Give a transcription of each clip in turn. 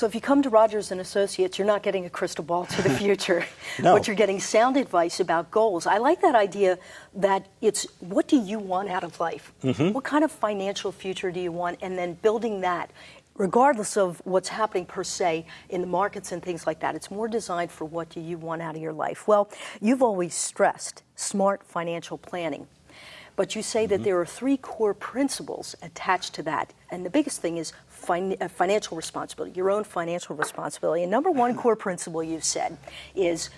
So if you come to Rogers and Associates, you're not getting a crystal ball to the future, no. but you're getting sound advice about goals. I like that idea that it's what do you want out of life? Mm-hmm. What kind of financial future do you want? And then building that regardless of what's happening per se in the markets and things like that. It's more designed for what do you want out of your life. Well, you've always stressed smart financial planning. But you say mm-hmm. that there are three core principles attached to that. And the biggest thing is fin- uh, financial responsibility, your own financial responsibility. And number one core principle you've said is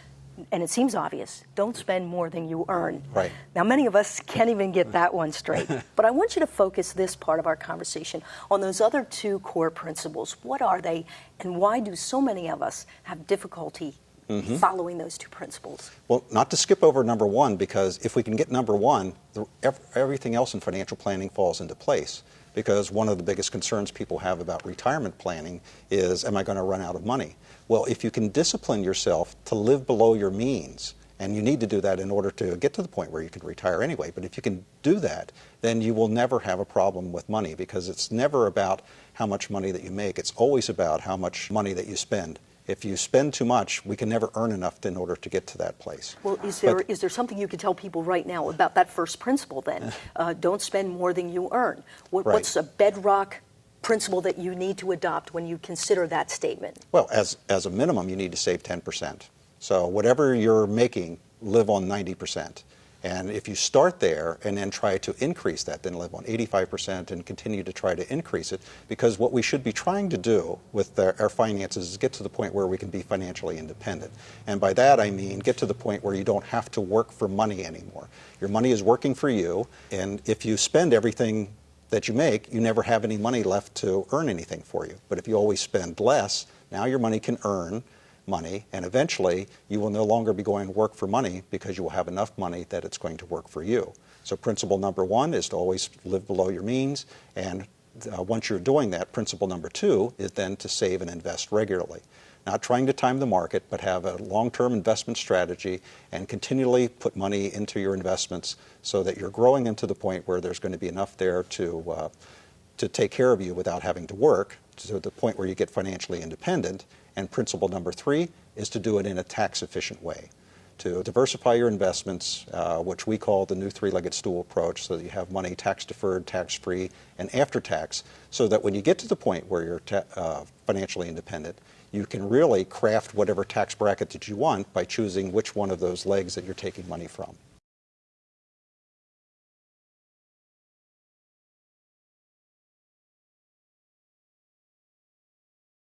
and it seems obvious, don't spend more than you earn. Right. Now, many of us can't even get that one straight. but I want you to focus this part of our conversation on those other two core principles. What are they, and why do so many of us have difficulty mm-hmm. following those two principles? Well, not to skip over number one, because if we can get number one, the, everything else in financial planning falls into place because one of the biggest concerns people have about retirement planning is, am I going to run out of money? Well, if you can discipline yourself to live below your means, and you need to do that in order to get to the point where you can retire anyway, but if you can do that, then you will never have a problem with money because it's never about how much money that you make, it's always about how much money that you spend if you spend too much, we can never earn enough in order to get to that place. Well, is there but, is there something you could tell people right now about that first principle? Then, uh, don't spend more than you earn. What, right. What's a bedrock principle that you need to adopt when you consider that statement? Well, as as a minimum, you need to save ten percent. So whatever you're making, live on ninety percent. And if you start there and then try to increase that, then live on 85% and continue to try to increase it, because what we should be trying to do with our, our, finances is get to the point where we can be financially independent. And by that I mean get to the point where you don't have to work for money anymore. Your money is working for you, and if you spend everything that you make, you never have any money left to earn anything for you. But if you always spend less, now your money can earn money, and eventually you will no longer be going to work for money because you will have enough money that it's going to work for you. So principle number one is to always live below your means, and uh, once you're doing that, principle number two is then to save and invest regularly. Not trying to time the market, but have a long-term investment strategy and continually put money into your investments so that you're growing into the point where there's going to be enough there to, uh, to take care of you without having to work, to the point where you get financially independent, and principle number three is to do it in a tax efficient way. To diversify your investments, uh, which we call the new three legged stool approach, so that you have money tax deferred, tax free, and after tax, so that when you get to the point where you're uh, financially independent, you can really craft whatever tax bracket that you want by choosing which one of those legs that you're taking money from.